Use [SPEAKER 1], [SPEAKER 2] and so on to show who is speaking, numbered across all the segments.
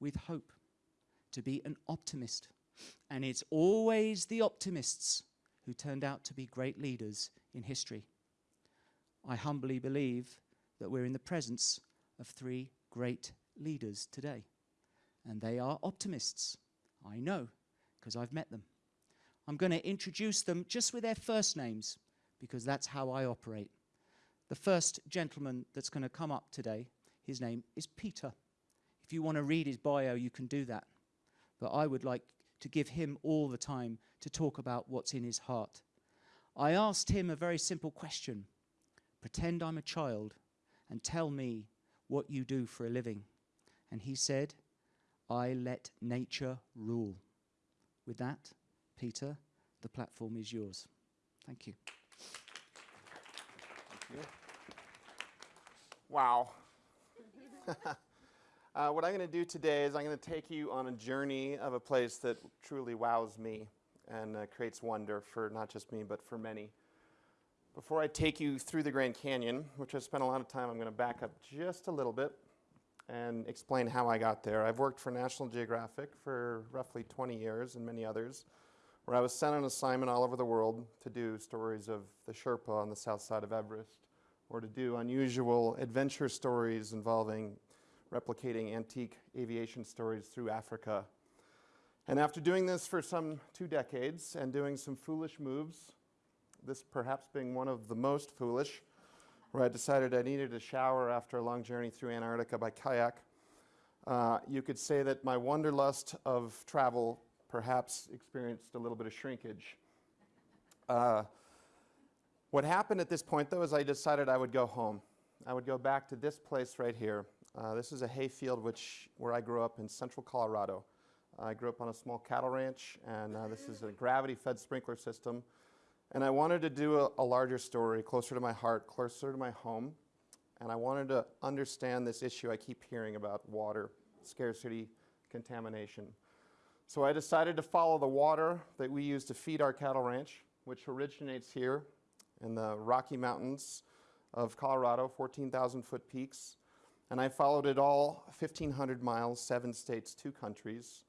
[SPEAKER 1] with hope, to be an optimist. And it's always the optimists who turned out to be great leaders in history. I humbly believe that we're in the presence of three great leaders today. And they are optimists. I know, because I've met them. I'm going to introduce them just with their first names, because that's how I operate. The first gentleman that's going to come up today, his name is Peter. If you want to read his bio, you can do that. But I would like to give him all the time to talk about what's in his heart. I asked him a very simple question Pretend I'm a child and tell me what you do for a living. And he said, I let nature rule. With that, Peter, the platform is yours. Thank you.
[SPEAKER 2] Thank you. Wow. uh, what I'm going to do today is I'm going to take you on a journey of a place that truly wows me and uh, creates wonder for not just me, but for many. Before I take you through the Grand Canyon, which I spent a lot of time, I'm going to back up just a little bit and explain how I got there. I've worked for National Geographic for roughly 20 years and many others, where I was sent on assignment all over the world to do stories of the Sherpa on the south side of Everest, or to do unusual adventure stories involving replicating antique aviation stories through Africa. And after doing this for some two decades and doing some foolish moves, this perhaps being one of the most foolish, where I decided I needed a shower after a long journey through Antarctica by kayak, uh, you could say that my wanderlust of travel perhaps experienced a little bit of shrinkage. Uh, what happened at this point, though, is I decided I would go home. I would go back to this place right here. Uh, this is a hayfield which, where I grew up in central Colorado. I grew up on a small cattle ranch, and uh, this is a gravity-fed sprinkler system. And I wanted to do a, a larger story, closer to my heart, closer to my home. And I wanted to understand this issue I keep hearing about water, scarcity, contamination. So I decided to follow the water that we use to feed our cattle ranch, which originates here in the Rocky Mountains of Colorado, 14,000 foot peaks. And I followed it all 1,500 miles, seven states, two countries,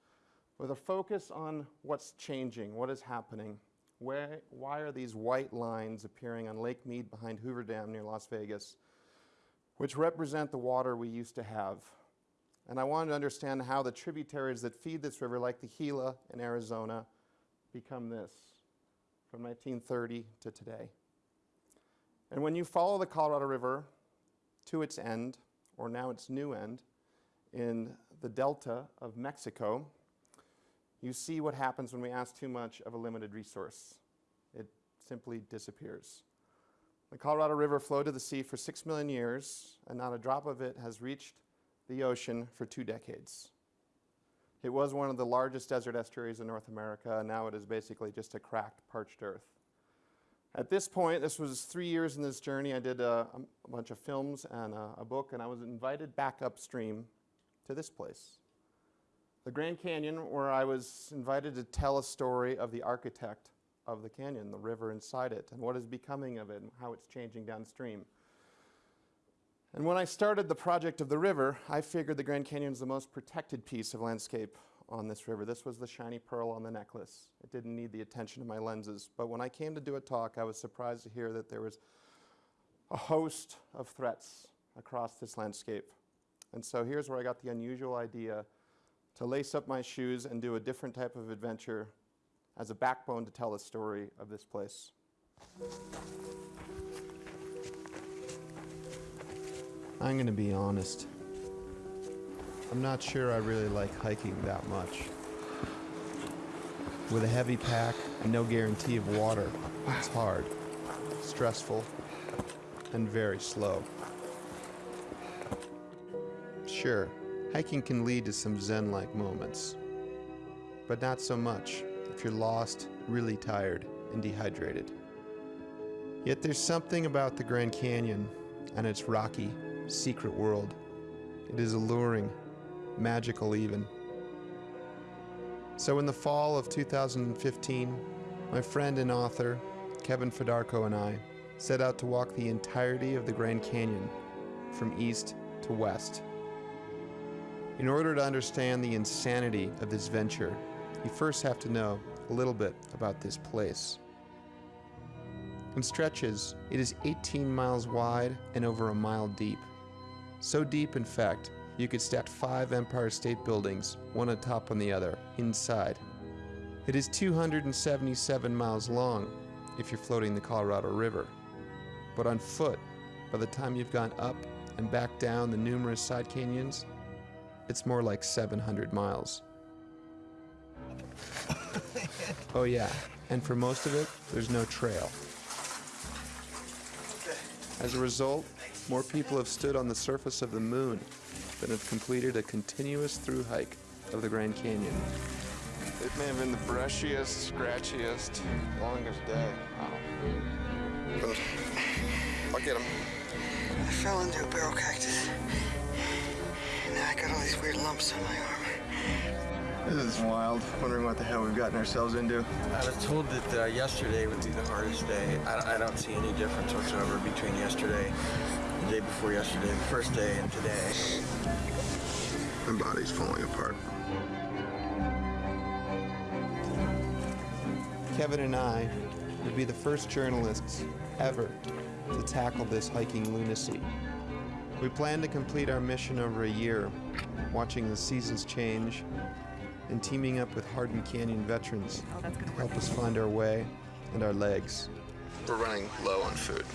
[SPEAKER 2] with a focus on what's changing, what is happening. Where, why are these white lines appearing on Lake Mead behind Hoover Dam near Las Vegas, which represent the water we used to have? And I wanted to understand how the tributaries that feed this river, like the Gila in Arizona, become this from 1930 to today. And when you follow the Colorado River to its end, or now its new end, in the delta of Mexico, you see what happens when we ask too much of a limited resource. It simply disappears. The Colorado River flowed to the sea for six million years, and not a drop of it has reached the ocean for two decades. It was one of the largest desert estuaries in North America, and now it is basically just a cracked, parched earth. At this point, this was three years in this journey, I did uh, a, a bunch of films and a, a book, and I was invited back upstream to this place. The Grand Canyon, where I was invited to tell a story of the architect of the canyon, the river inside it, and what is becoming of it, and how it's changing downstream. And when I started the project of the river, I figured the Grand Canyon is the most protected piece of landscape on this river. This was the shiny pearl on the necklace. It didn't need the attention of my lenses. But when I came to do a talk, I was surprised to hear that there was a host of threats across this landscape. And so here's where I got the unusual idea to lace up my shoes and do a different type of adventure as a backbone to tell the story of this place. I'm going to be honest. I'm not sure I really like hiking that much. With a heavy pack and no guarantee of water, it's hard, stressful, and very slow. Sure, hiking can lead to some zen-like moments, but not so much if you're lost, really tired, and dehydrated. Yet there's something about the Grand Canyon and its rocky, secret world. It is alluring magical even. So in the fall of 2015, my friend and author, Kevin Fedarko and I set out to walk the entirety of the Grand Canyon from east to west. In order to understand the insanity of this venture, you first have to know a little bit about this place. In stretches, it is 18 miles wide and over a mile deep. So deep, in fact, you could stack five Empire State Buildings, one atop on the other, inside. It is 277 miles long if you're floating the Colorado River. But on foot, by the time you've gone up and back down the numerous side canyons, it's more like 700 miles. oh, yeah, and for most of it, there's no trail. As a result, more people have stood on the surface of the moon than have completed a continuous through hike of the Grand Canyon.
[SPEAKER 3] It may have been the brushiest, scratchiest, longest day. Wow. I'll get him.
[SPEAKER 4] I fell into a barrel cactus. And now I got all these weird lumps on my arm.
[SPEAKER 3] This is wild. Wondering what the hell we've gotten ourselves into.
[SPEAKER 5] I was told that uh, yesterday would be the hardest day. I, I don't see any difference whatsoever between yesterday, the day before yesterday, the first day, and today.
[SPEAKER 3] My body's falling apart.
[SPEAKER 2] Kevin and I would be the first journalists ever to tackle this hiking lunacy. We plan to complete our mission over a year, watching the seasons change and teaming up with Hardin Canyon veterans to help us find our way and our legs.
[SPEAKER 3] We're running low on food.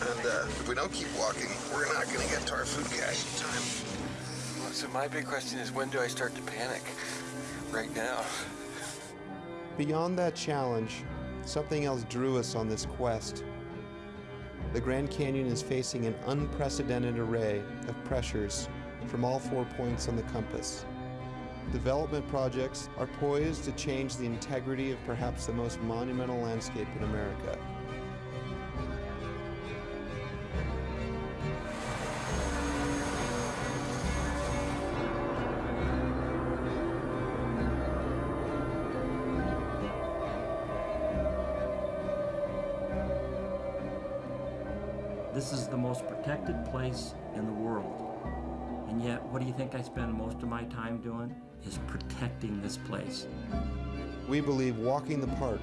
[SPEAKER 3] And uh, if we don't keep walking, we're not going to get to our food cache in time.
[SPEAKER 5] So my big question is, when do I start to panic? Right now.
[SPEAKER 2] Beyond that challenge, something else drew us on this quest. The Grand Canyon is facing an unprecedented array of pressures from all four points on the compass. Development projects are poised to change the integrity of perhaps the most monumental landscape in America.
[SPEAKER 6] This is the most protected place in the world. And yet, what do you think I spend most of my time doing? Is protecting this place.
[SPEAKER 2] We believe walking the park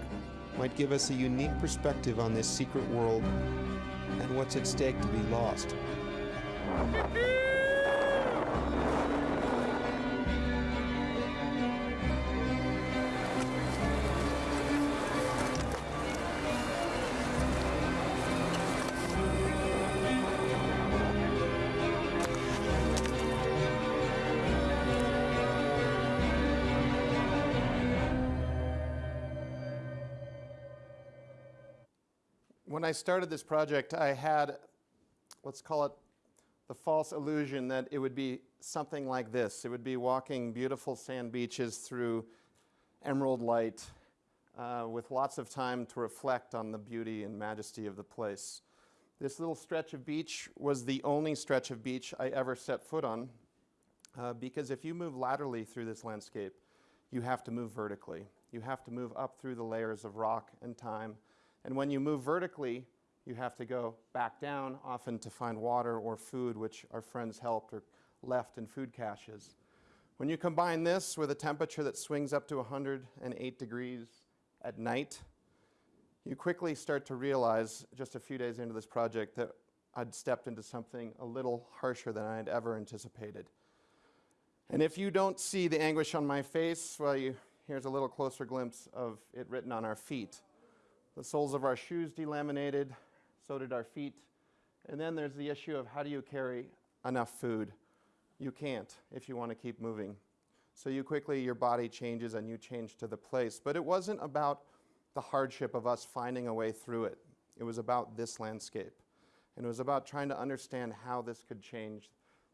[SPEAKER 2] might give us a unique perspective on this secret world and what's at stake to be lost. I started this project, I had, let's call it the false illusion that it would be something like this. It would be walking beautiful sand beaches through emerald light uh, with lots of time to reflect on the beauty and majesty of the place. This little stretch of beach was the only stretch of beach I ever set foot on uh, because if you move laterally through this landscape, you have to move vertically. You have to move up through the layers of rock and time and when you move vertically, you have to go back down, often to find water or food, which our friends helped or left in food caches. When you combine this with a temperature that swings up to 108 degrees at night, you quickly start to realize, just a few days into this project, that I'd stepped into something a little harsher than I had ever anticipated. And if you don't see the anguish on my face, well, you, here's a little closer glimpse of it written on our feet. The soles of our shoes delaminated, so did our feet. And then there's the issue of how do you carry enough food? You can't if you want to keep moving. So you quickly, your body changes and you change to the place. But it wasn't about the hardship of us finding a way through it. It was about this landscape. And it was about trying to understand how this could change.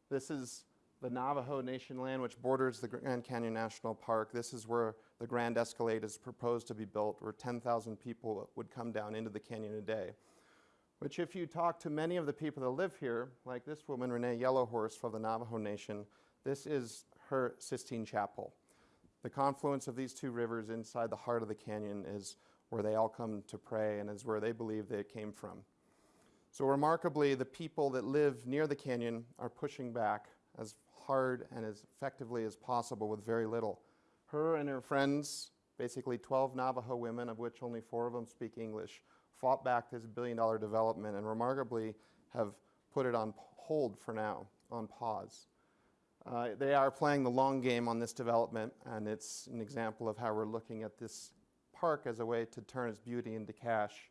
[SPEAKER 2] This is the Navajo Nation land, which borders the Grand Canyon National Park. This is where the Grand Escalade is proposed to be built, where 10,000 people would come down into the canyon a day. Which if you talk to many of the people that live here, like this woman, Renae Yellowhorse from the Navajo Nation, this is her Sistine Chapel. The confluence of these two rivers inside the heart of the canyon is where they all come to pray and is where they believe they came from. So remarkably, the people that live near the canyon are pushing back as hard and as effectively as possible with very little. Her and her friends, basically 12 Navajo women, of which only four of them speak English, fought back this billion dollar development and remarkably have put it on hold for now, on pause. Uh, they are playing the long game on this development, and it's an example of how we're looking at this park as a way to turn its beauty into cash.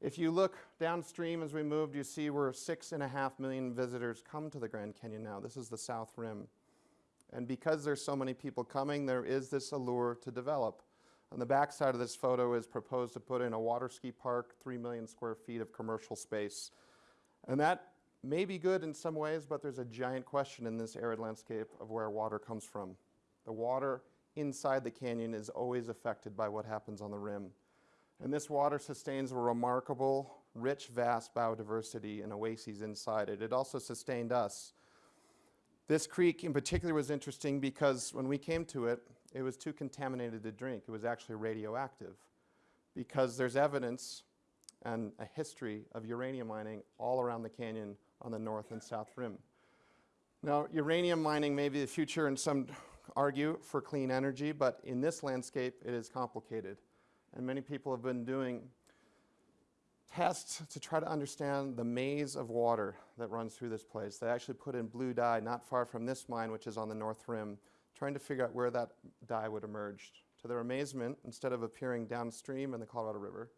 [SPEAKER 2] If you look downstream as we moved, you see where six and a half million visitors come to the Grand Canyon now. This is the South Rim. And because there's so many people coming, there is this allure to develop. On the backside of this photo is proposed to put in a water ski park, 3 million square feet of commercial space. And that may be good in some ways, but there's a giant question in this arid landscape of where water comes from. The water inside the canyon is always affected by what happens on the rim. And this water sustains a remarkable, rich, vast biodiversity and oases inside it. It also sustained us. This creek in particular was interesting because when we came to it, it was too contaminated to drink. It was actually radioactive because there's evidence and a history of uranium mining all around the canyon on the north and south rim. Now, uranium mining may be the future, and some argue for clean energy, but in this landscape, it is complicated. And many people have been doing tests to try to understand the maze of water that runs through this place. They actually put in blue dye not far from this mine, which is on the north rim, trying to figure out where that dye would emerge. To their amazement, instead of appearing downstream in the Colorado River,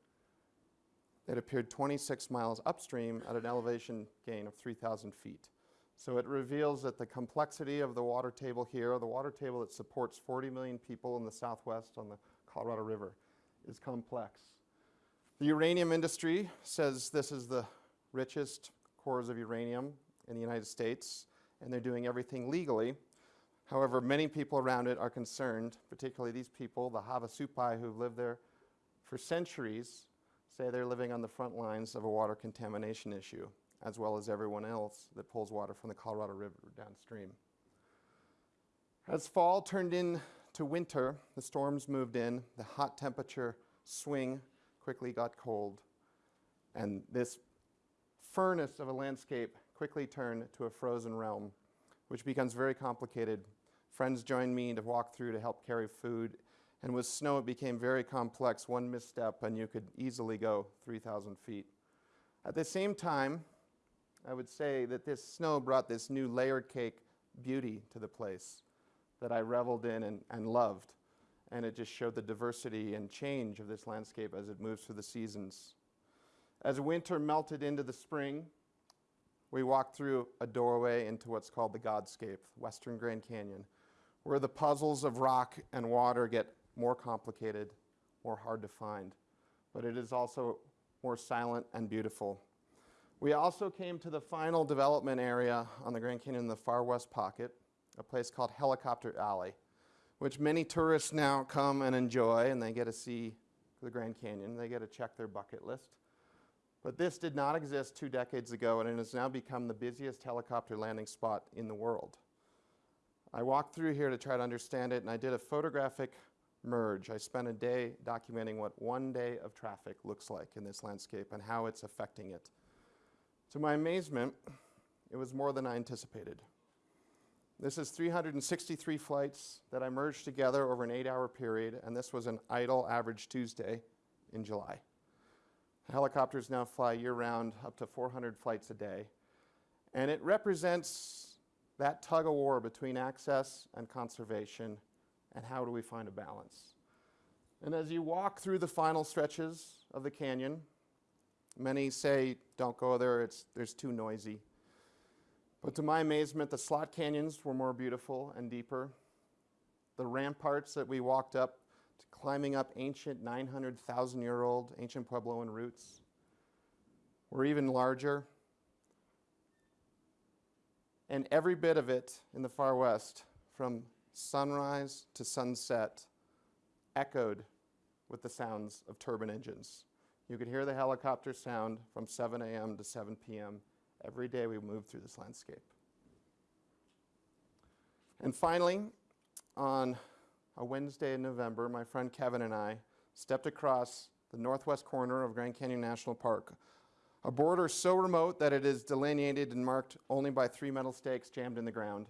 [SPEAKER 2] it appeared 26 miles upstream at an elevation gain of 3,000 feet. So it reveals that the complexity of the water table here, the water table that supports 40 million people in the southwest on the Colorado River, is complex. The uranium industry says this is the richest cores of uranium in the United States, and they're doing everything legally. However, many people around it are concerned, particularly these people, the Havasupai who've lived there for centuries, say they're living on the front lines of a water contamination issue, as well as everyone else that pulls water from the Colorado River downstream. As fall turned into winter, the storms moved in, the hot temperature swing quickly got cold, and this furnace of a landscape quickly turned to a frozen realm, which becomes very complicated. Friends joined me to walk through to help carry food, and with snow, it became very complex. One misstep, and you could easily go 3,000 feet. At the same time, I would say that this snow brought this new layered cake beauty to the place that I reveled in and, and loved. And it just showed the diversity and change of this landscape as it moves through the seasons. As winter melted into the spring, we walked through a doorway into what's called the Godscape, Western Grand Canyon, where the puzzles of rock and water get more complicated, more hard to find. But it is also more silent and beautiful. We also came to the final development area on the Grand Canyon in the far west pocket, a place called Helicopter Alley, which many tourists now come and enjoy, and they get to see the Grand Canyon. They get to check their bucket list. But this did not exist two decades ago, and it has now become the busiest helicopter landing spot in the world. I walked through here to try to understand it, and I did a photographic merge. I spent a day documenting what one day of traffic looks like in this landscape and how it's affecting it. To my amazement, it was more than I anticipated. This is 363 flights that I merged together over an eight hour period, and this was an idle average Tuesday in July. Helicopters now fly year round, up to 400 flights a day. And it represents that tug of war between access and conservation, and how do we find a balance. And as you walk through the final stretches of the canyon, many say, don't go there, it's, there's too noisy. But to my amazement, the slot canyons were more beautiful and deeper. The ramparts that we walked up, to climbing up ancient 900,000 year old ancient Puebloan routes, were even larger. And every bit of it in the far west, from sunrise to sunset, echoed with the sounds of turbine engines. You could hear the helicopter sound from 7 a.m. to 7 p.m. every day we move through this landscape. And finally, on a Wednesday in November, my friend Kevin and I stepped across the northwest corner of Grand Canyon National Park, a border so remote that it is delineated and marked only by three metal stakes jammed in the ground.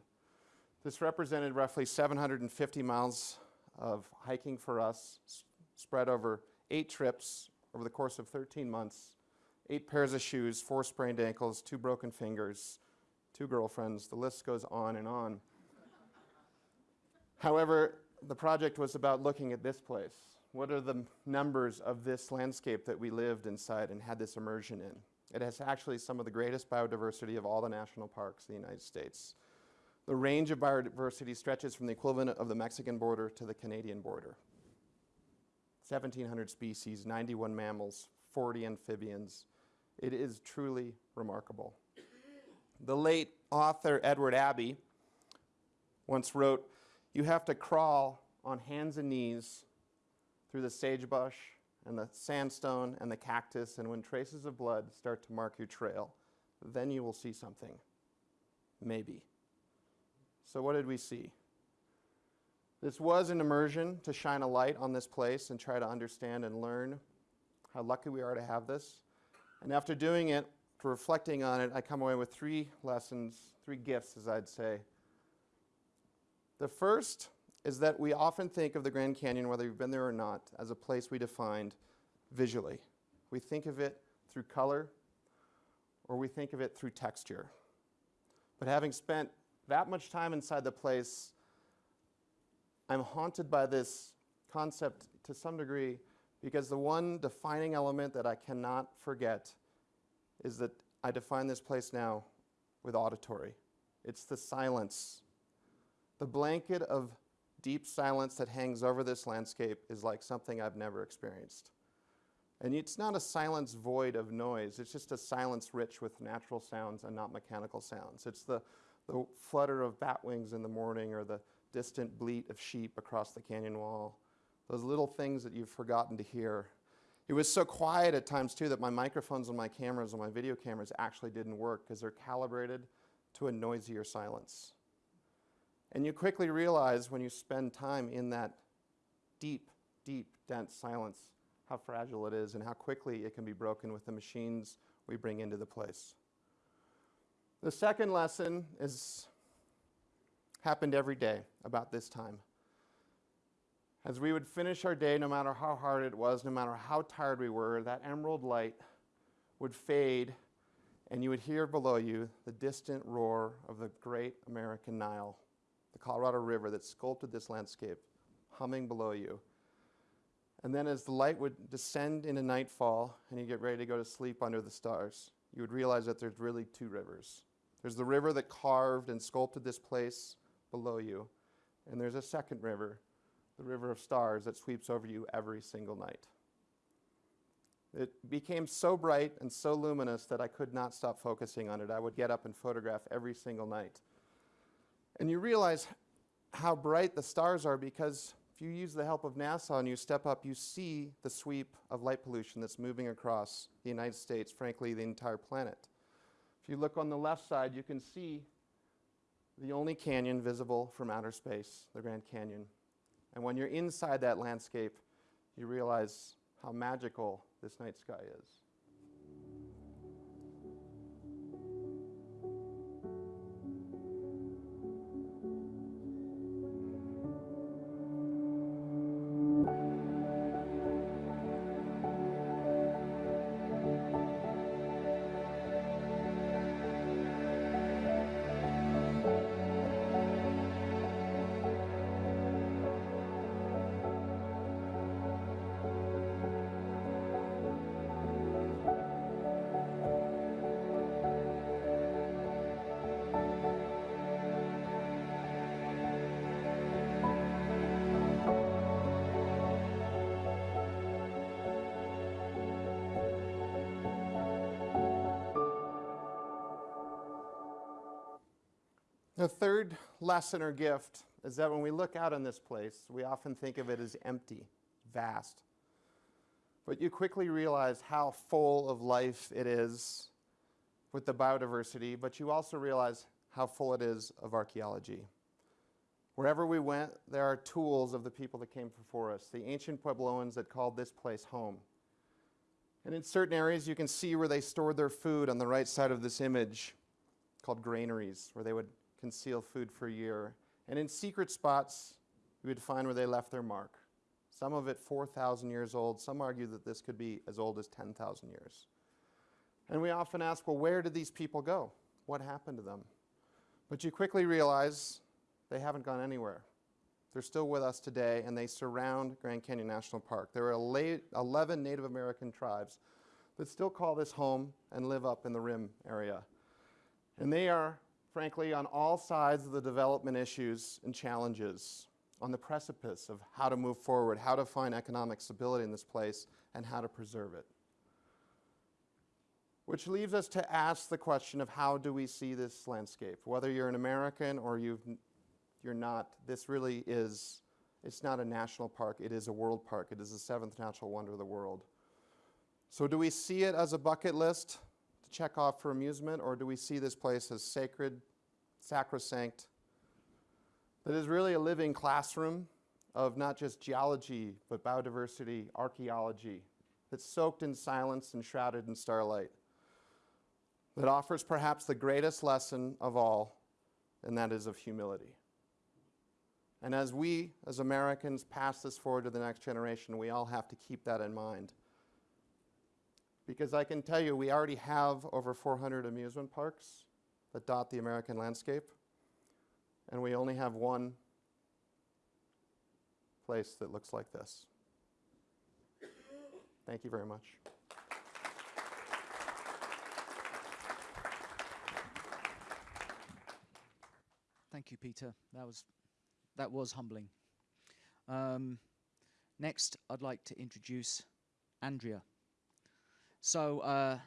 [SPEAKER 2] This represented roughly 750 miles of hiking for us, spread over eight trips over the course of 13 months, eight pairs of shoes, four sprained ankles, two broken fingers, two girlfriends. The list goes on and on. However, the project was about looking at this place. What are the numbers of this landscape that we lived inside and had this immersion in? It has actually some of the greatest biodiversity of all the national parks in the United States. The range of biodiversity stretches from the equivalent of the Mexican border to the Canadian border. 1,700 species, 91 mammals, 40 amphibians. It is truly remarkable. The late author Edward Abbey once wrote, You have to crawl on hands and knees through the sagebrush and the sandstone and the cactus, and when traces of blood start to mark your trail, then you will see something. Maybe. So, what did we see? This was an immersion to shine a light on this place and try to understand and learn how lucky we are to have this. And after doing it, for reflecting on it, I come away with three lessons, three gifts, as I'd say. The first is that we often think of the Grand Canyon, whether you've been there or not, as a place we defined visually. We think of it through color or we think of it through texture. But having spent that much time inside the place, I'm haunted by this concept to some degree because the one defining element that I cannot forget is that I define this place now with auditory. It's the silence. The blanket of deep silence that hangs over this landscape is like something I've never experienced. And it's not a silence void of noise, it's just a silence rich with natural sounds and not mechanical sounds. It's the, the flutter of bat wings in the morning or the distant bleat of sheep across the canyon wall. Those little things that you've forgotten to hear. It was so quiet at times, too, that my microphones and my cameras, and my video cameras, actually didn't work because they're calibrated to a noisier silence. And you quickly realize when you spend time in that deep, deep, dense silence how fragile it is and how quickly it can be broken with the machines we bring into the place. The second lesson is happened every day about this time. As we would finish our day, no matter how hard it was, no matter how tired we were, that emerald light would fade, and you would hear below you the distant roar of the great American Nile, the Colorado River that sculpted this landscape, humming below you. And then, as the light would descend into nightfall and you get ready to go to sleep under the stars, you would realize that there's really two rivers. There's the river that carved and sculpted this place below you, and there's a second river the river of stars that sweeps over you every single night. It became so bright and so luminous that I could not stop focusing on it. I would get up and photograph every single night. And you realize how bright the stars are because if you use the help of NASA and you step up, you see the sweep of light pollution that's moving across the United States, frankly, the entire planet. If you look on the left side, you can see the only canyon visible from outer space, the Grand Canyon. And when you're inside that landscape, you realize how magical this night sky is. The third lesson or gift is that when we look out on this place, we often think of it as empty, vast. But you quickly realize how full of life it is with the biodiversity, but you also realize how full it is of archaeology. Wherever we went, there are tools of the people that came before us, the ancient Puebloans that called this place home. And in certain areas, you can see where they stored their food on the right side of this image called granaries, where they would conceal food for a year. And in secret spots, we would find where they left their mark. Some of it 4,000 years old. Some argue that this could be as old as 10,000 years. And we often ask, well, where did these people go? What happened to them? But you quickly realize they haven't gone anywhere. They're still with us today, and they surround Grand Canyon National Park. There are 11 Native American tribes that still call this home and live up in the rim area. And they are, frankly, on all sides of the development issues and challenges, on the precipice of how to move forward, how to find economic stability in this place, and how to preserve it. Which leaves us to ask the question of how do we see this landscape? Whether you're an American or you've, you're not, this really is, it's not a national park, it is a world park. It is the seventh natural wonder of the world. So do we see it as a bucket list check off for amusement, or do we see this place as sacred, sacrosanct, that is really a living classroom of not just geology, but biodiversity, archaeology, that's soaked in silence and shrouded in starlight, that offers perhaps the greatest lesson of all, and that is of humility. And as we, as Americans, pass this forward to the next generation, we all have to keep that in mind. Because I can tell you, we already have over 400 amusement parks that dot the American landscape, and we only have one place that looks like this. Thank you very much.
[SPEAKER 1] Thank you, Peter. That was, that was humbling. Um, next, I'd like to introduce Andria. So uh,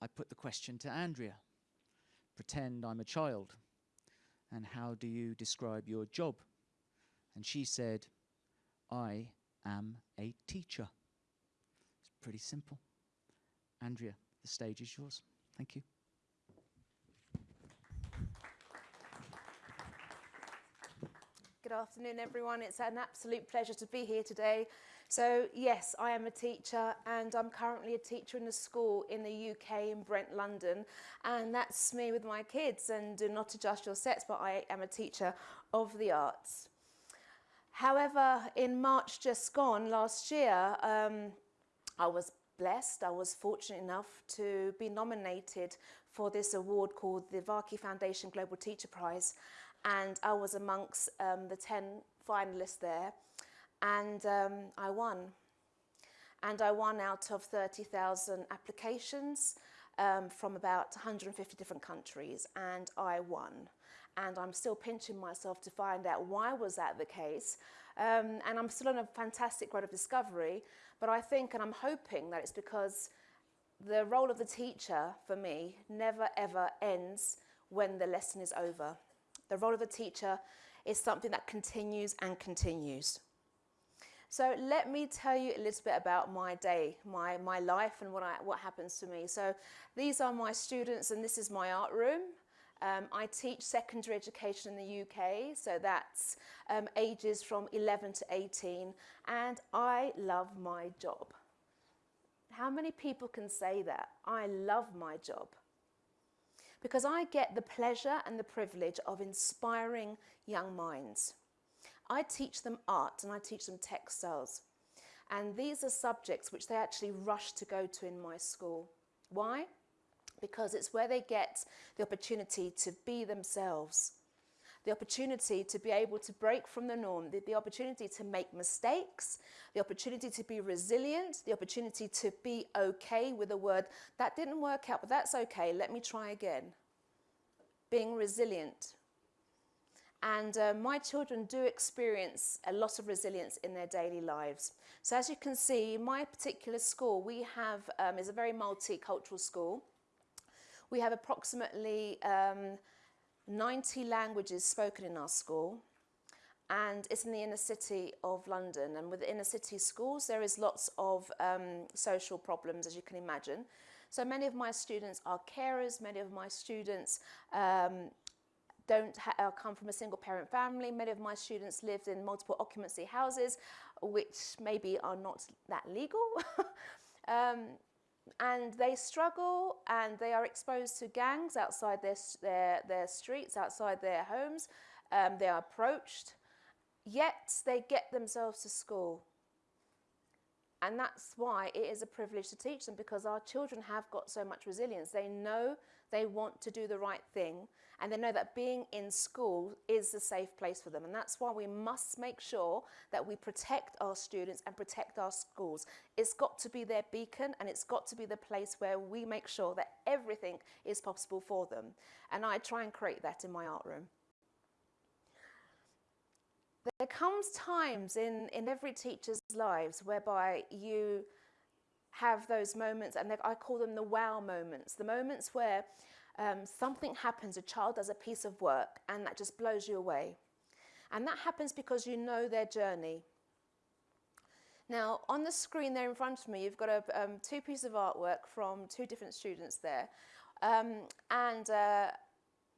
[SPEAKER 1] I put the question to Andria. Pretend I'm a child. And how do you describe your job? And she said, I am a teacher. It's pretty simple. Andria, the stage is yours. Thank you.
[SPEAKER 7] Good afternoon, everyone. It's an absolute pleasure to be here today. So, yes, I am a teacher and I'm currently a teacher in a school in the UK in Brent, London. And that's me with my kids. And do not adjust your sets, but I am a teacher of the arts. However, in March just gone last year, um, I was blessed, I was fortunate enough to be nominated for this award called the Varkey Foundation Global Teacher Prize. And I was amongst um, the 10 finalists there and um, I won. And I won out of 30,000 applications um, from about 150 different countries, and I won. And I'm still pinching myself to find out why was that the case. Um, and I'm still on a fantastic road of discovery, but I think and I'm hoping that it's because the role of the teacher, for me, never ever ends when the lesson is over. The role of the teacher is something that continues and continues. So let me tell you a little bit about my day, my, my life and what, I, what happens to me. So these are my students and this is my art room. Um, I teach secondary education in the UK, so that's um, ages from 11 to 18, and I love my job. How many people can say that? I love my job. Because I get the pleasure and the privilege of inspiring young minds. I teach them art and I teach them textiles. And these are subjects which they actually rush to go to in my school. Why? Because it's where they get the opportunity to be themselves, the opportunity to be able to break from the norm, the, the opportunity to make mistakes, the opportunity to be resilient, the opportunity to be okay with a word that didn't work out, but that's okay, let me try again. Being resilient, and uh, my children do experience a lot of resilience in their daily lives. So as you can see, my particular school, we have, um, is a very multicultural school. We have approximately um, 90 languages spoken in our school and it's in the inner city of London. And with inner city schools, there is lots of um, social problems, as you can imagine. So many of my students are carers, many of my students um, don't uh, come from a single parent family. Many of my students lived in multiple occupancy houses, which maybe are not that legal. um, and they struggle and they are exposed to gangs outside their, their, their streets, outside their homes. um, they are approached, yet they get themselves to school. And that's why it is a privilege to teach them because our children have got so much resilience. They know they want to do the right thing and they know that being in school is a safe place for them. And that's why we must make sure that we protect our students and protect our schools. It's got to be their beacon and it's got to be the place where we make sure that everything is possible for them. And I try and create that in my art room. There comes times in, in every teacher's lives whereby you have those moments, and I call them the wow moments, the moments where um, something happens, a child does a piece of work, and that just blows you away. And that happens because you know their journey. Now, on the screen there in front of me, you've got a, um, two pieces of artwork from two different students there. Um, and uh,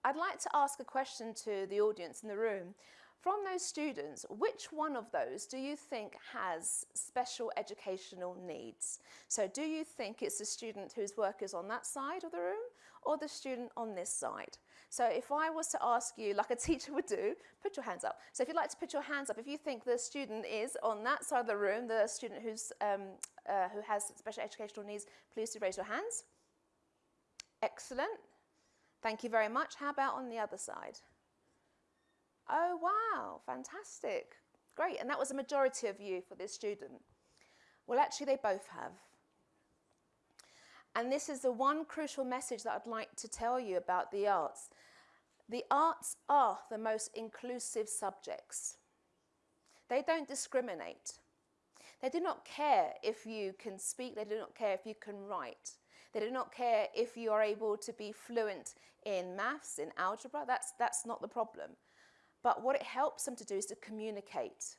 [SPEAKER 7] I'd like to ask a question to the audience in the room. From those students, which one of those do you think has special educational needs? So do you think it's the student whose work is on that side of the room or the student on this side? So if I was to ask you, like a teacher would do, put your hands up. So if you'd like to put your hands up, if you think the student is on that side of the room, the student who's, um, uh, who has special educational needs, please do raise your hands. Excellent. Thank you very much. How about on the other side? Oh, wow, fantastic. Great, and that was a majority of you for this student. Well, actually, they both have. And this is the one crucial message that I'd like to tell you about the arts. The arts are the most inclusive subjects. They don't discriminate. They do not care if you can speak, they do not care if you can write. They do not care if you are able to be fluent in maths, in algebra, that's, that's not the problem. But what it helps them to do is to communicate.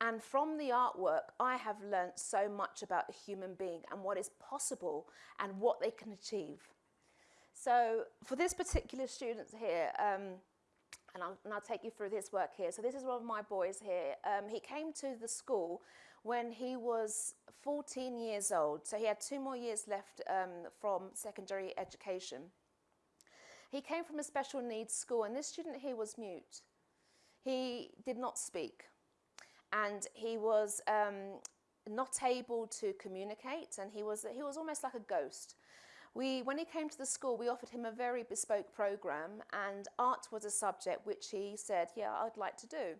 [SPEAKER 7] And from the artwork, I have learnt so much about the human being and what is possible and what they can achieve. So for this particular student here, um, and, I'll, and I'll take you through this work here. So this is one of my boys here. Um, he came to the school when he was 14 years old. So he had two more years left um, from secondary education. He came from a special needs school and this student here was mute. He did not speak and he was um, not able to communicate and he was, he was almost like a ghost. We, when he came to the school, we offered him a very bespoke program and art was a subject which he said, yeah, I'd like to do.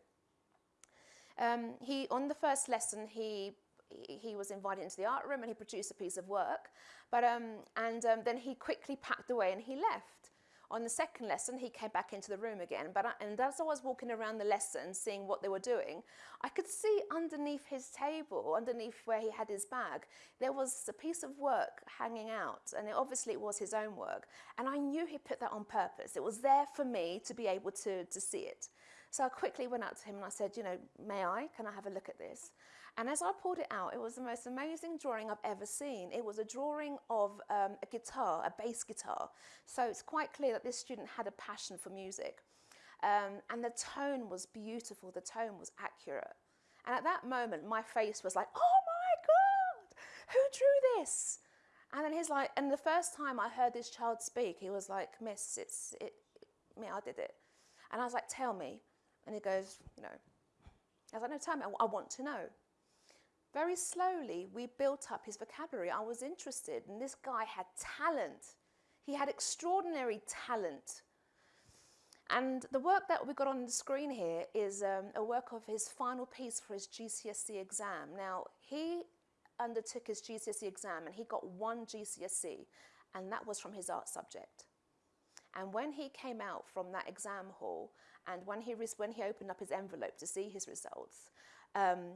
[SPEAKER 7] Um, he, on the first lesson, he, he was invited into the art room and he produced a piece of work, but, um, and um, then he quickly packed away and he left. On the second lesson, he came back into the room again, but I, and as I was walking around the lesson, seeing what they were doing, I could see underneath his table, underneath where he had his bag, there was a piece of work hanging out, and it, obviously it was his own work, and I knew he put that on purpose. It was there for me to be able to, to see it. So I quickly went out to him and I said, you know, may I? Can I have a look at this? And as I pulled it out, it was the most amazing drawing I've ever seen. It was a drawing of um, a guitar, a bass guitar. So it's quite clear that this student had a passion for music. Um, and the tone was beautiful, the tone was accurate. And at that moment, my face was like, oh my God, who drew this? And then he's like, and the first time I heard this child speak, he was like, Miss, it's it, me, I did it. And I was like, tell me. And he goes, you know, I was like, no, tell me, I, I want to know. Very slowly, we built up his vocabulary. I was interested, and this guy had talent. He had extraordinary talent. And the work that we got on the screen here is um, a work of his final piece for his GCSE exam. Now, he undertook his GCSE exam and he got one GCSE, and that was from his art subject. And when he came out from that exam hall, and when he, when he opened up his envelope to see his results, um,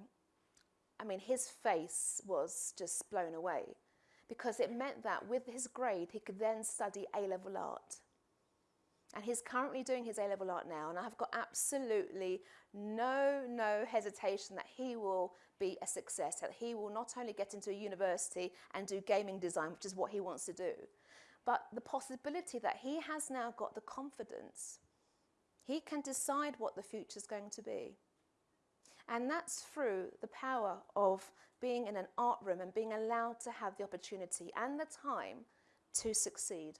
[SPEAKER 7] I mean, his face was just blown away because it meant that with his grade, he could then study A-level art. And he's currently doing his A-level art now, and I've got absolutely no, no hesitation that he will be a success, that he will not only get into a university and do gaming design, which is what he wants to do, but the possibility that he has now got the confidence. He can decide what the future is going to be. And that's through the power of being in an art room and being allowed to have the opportunity and the time to succeed.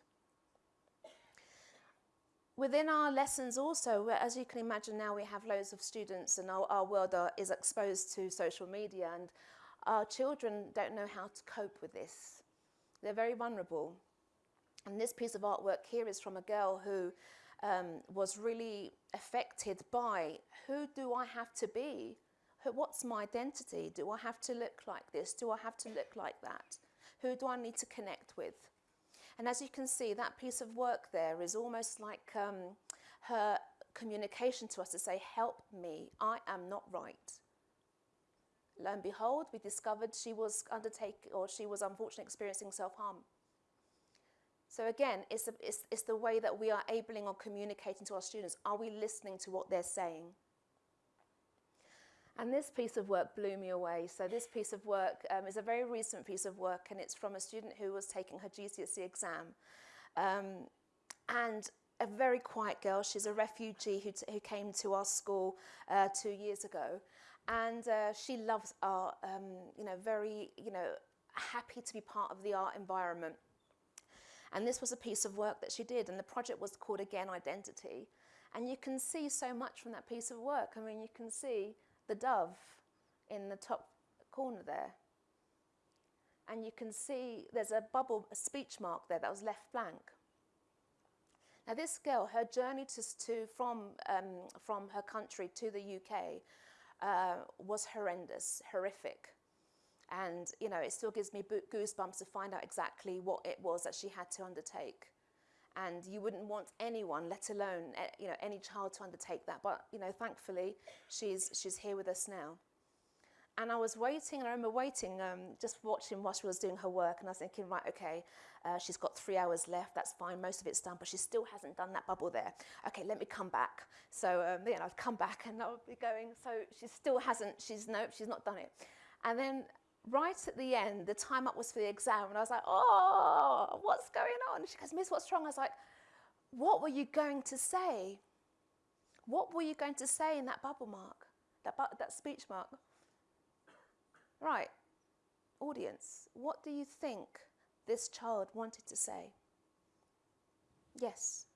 [SPEAKER 7] within our lessons also, as you can imagine now we have loads of students and our, our world are, is exposed to social media and our children don't know how to cope with this. They're very vulnerable. And this piece of artwork here is from a girl who um, was really affected by who do I have to be? What's my identity? Do I have to look like this? Do I have to look like that? Who do I need to connect with? And as you can see, that piece of work there is almost like um, her communication to us to say, help me, I am not right. Lo and behold, we discovered she was undertaking, or she was unfortunately experiencing self-harm. So again, it's, a, it's, it's the way that we are abling or communicating to our students. Are we listening to what they're saying? And this piece of work blew me away. So this piece of work um, is a very recent piece of work and it's from a student who was taking her GCSE exam. Um, and a very quiet girl, she's a refugee who, who came to our school uh, two years ago. And uh, she loves art, um, you know, very, you know, happy to be part of the art environment. And this was a piece of work that she did and the project was called Again Identity. And you can see so much from that piece of work. I mean, you can see the dove in the top corner there. And you can see there's a bubble, a speech mark there that was left blank. Now this girl, her journey to, to from, um, from her country to the UK uh, was horrendous, horrific. And, you know, it still gives me goosebumps to find out exactly what it was that she had to undertake and you wouldn't want anyone, let alone eh, you know any child, to undertake that. But you know, thankfully, she's she's here with us now. And I was waiting, and I remember waiting, um, just watching while she was doing her work, and I was thinking, right, okay, uh, she's got three hours left, that's fine, most of it's done, but she still hasn't done that bubble there. Okay, let me come back. So, um, know, I'd come back and I would be going, so she still hasn't, she's, nope, she's not done it. And then right at the end, the time up was for the exam, and I was like, oh, what's going on? She goes, Miss, what's wrong? I was like, what were you going to say? What were you going to say in that bubble mark, that, bu that speech mark? Right, audience, what do you think this child wanted to say? Yes.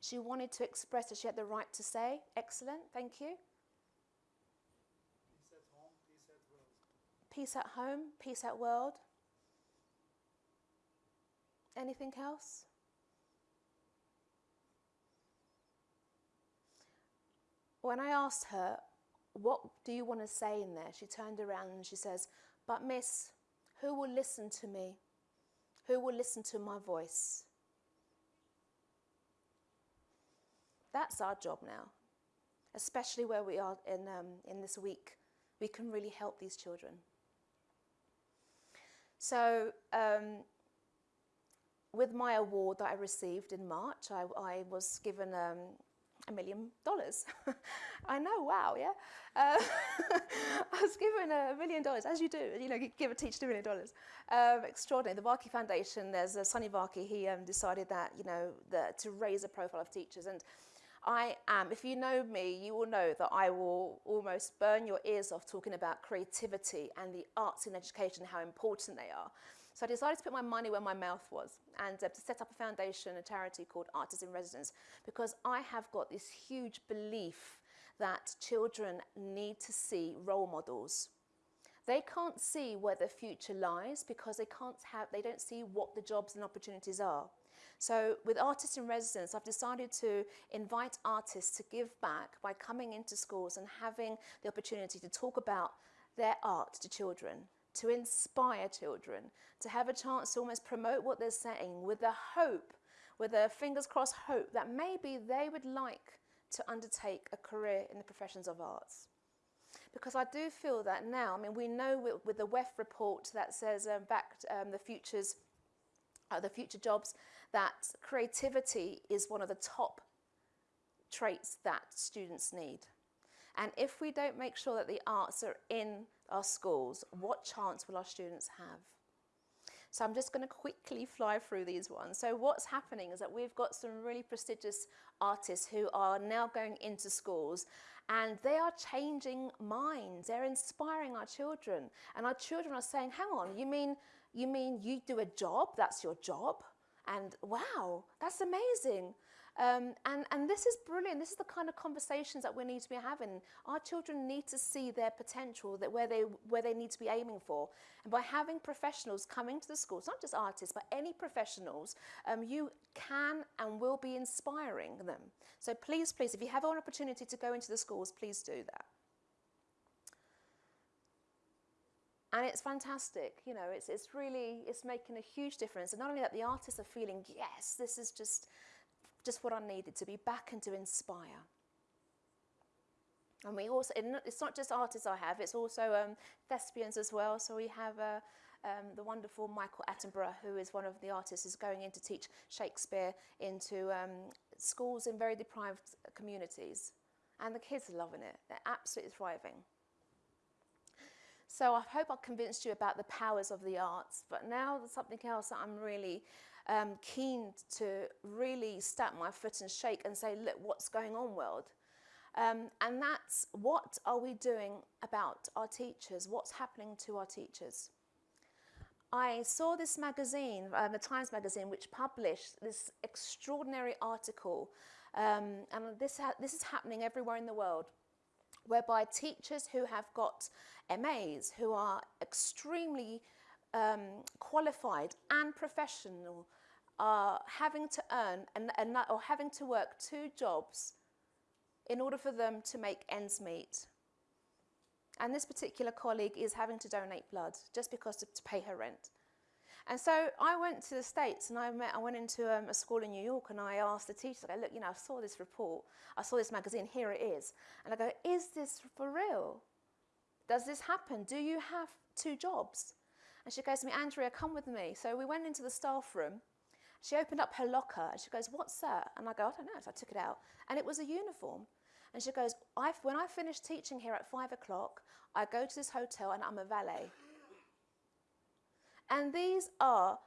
[SPEAKER 7] She wanted to express that she had the right to say. Excellent, thank you. Peace at home, peace at world. Anything else? When I asked her, what do you want to say in there? She turned around and she says, but miss, who will listen to me? Who will listen to my voice? That's our job now, especially where we are in, um, in this week. We can really help these children. So um, with my award that I received in March, I, I was given um, a million dollars. I know, wow, yeah. Uh, I was given a million dollars, as you do, you know, give a teacher a million dollars. Um, extraordinary. The Varkey Foundation, there's a Sunny Varkey, he um, decided that, you know, the, to raise the profile of teachers. And I am, if you know me, you will know that I will almost burn your ears off talking about creativity and the arts in education, how important they are. So I decided to put my money where my mouth was and uh, to set up a foundation, a charity called Artists in Residence, because I have got this huge belief that children need to see role models. They can't see where the future lies because they can't have, they don't see what the jobs and opportunities are. So with Artists in Residence, I've decided to invite artists to give back by coming into schools and having the opportunity to talk about their art to children, to inspire children, to have a chance to almost promote what they're saying with the hope, with a fingers crossed hope that maybe they would like to undertake a career in the professions of arts. Because I do feel that now, I mean, we know with, with the WEF report that says um, back um, the futures, uh, the future jobs that creativity is one of the top traits that students need. And if we don't make sure that the arts are in our schools, what chance will our students have? So I'm just going to quickly fly through these ones. So what's happening is that we've got some really prestigious artists who are now going into schools and they are changing minds. They're inspiring our children. And our children are saying, hang on, you mean, you mean you do a job, that's your job? And wow, that's amazing. Um, and, and this is brilliant. This is the kind of conversations that we need to be having. Our children need to see their potential, that where they, where they need to be aiming for. And by having professionals coming to the schools, not just artists, but any professionals, um, you can and will be inspiring them. So please, please, if you have an opportunity to go into the schools, please do that. And it's fantastic you know it's, it's really it's making a huge difference and not only that the artists are feeling yes this is just just what I needed to be back and to inspire. And we also, it's not just artists I have, it's also um, thespians as well. So we have uh, um, the wonderful Michael Attenborough, who is one of the artists, is going in to teach Shakespeare into um, schools in very deprived communities. And the kids are loving it. They're absolutely thriving. So I hope I've convinced you about the powers of the arts. But now there's something else that I'm really um, keen to really stamp my foot and shake and say, look, what's going on, world? Um, and that's what are we doing about our teachers? What's happening to our teachers? I saw this magazine, uh, the Times magazine, which published this extraordinary article, um, and this, this is happening everywhere in the world, whereby teachers who have got MAs, who are extremely um, qualified and professional, are having to earn and, and, or having to work two jobs in order for them to make ends meet. And this particular colleague is having to donate blood just because to, to pay her rent. And so I went to the States and I, met, I went into um, a school in New York and I asked the teachers, I go, look, you know, I saw this report, I saw this magazine, here it is. And I go, is this for real? Does this happen? Do you have two jobs? And she goes to me, Andria, come with me. So we went into the staff room she opened up her locker and she goes, What's that? And I go, I don't know. So I took it out. And it was a uniform. And she goes, when I finish teaching here at five o'clock, I go to this hotel and I'm a valet. And these are